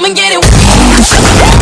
Come and get it.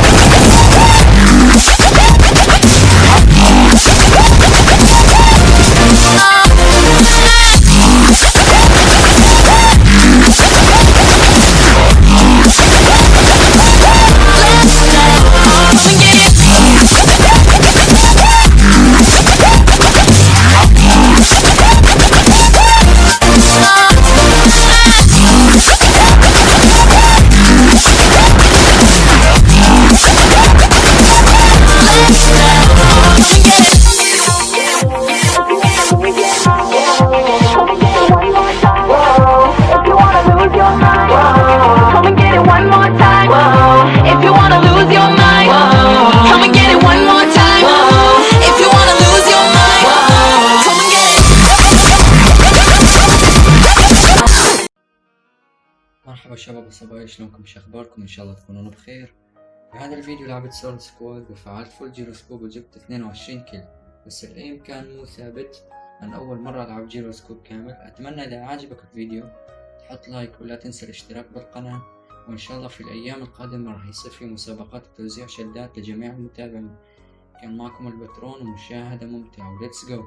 شلونكم شو أخباركم إن شاء الله تكونون بخير. في هذا الفيديو لعبت solo squad وفعلت full gyroscope وجبت 22 kill بس ال aim كان مو ثابت من أول مرة العب جيروسكوب كامل. أتمنى إذا عجبك الفيديو تحط like ولا تنسى الاشتراك بالقناة. وإن شاء الله في الأيام القادمة راح يصير في مسابقات وتوزيع شدات لجميع المتابعين. كان معكم البترون ومشاهدة ممتعة و let's go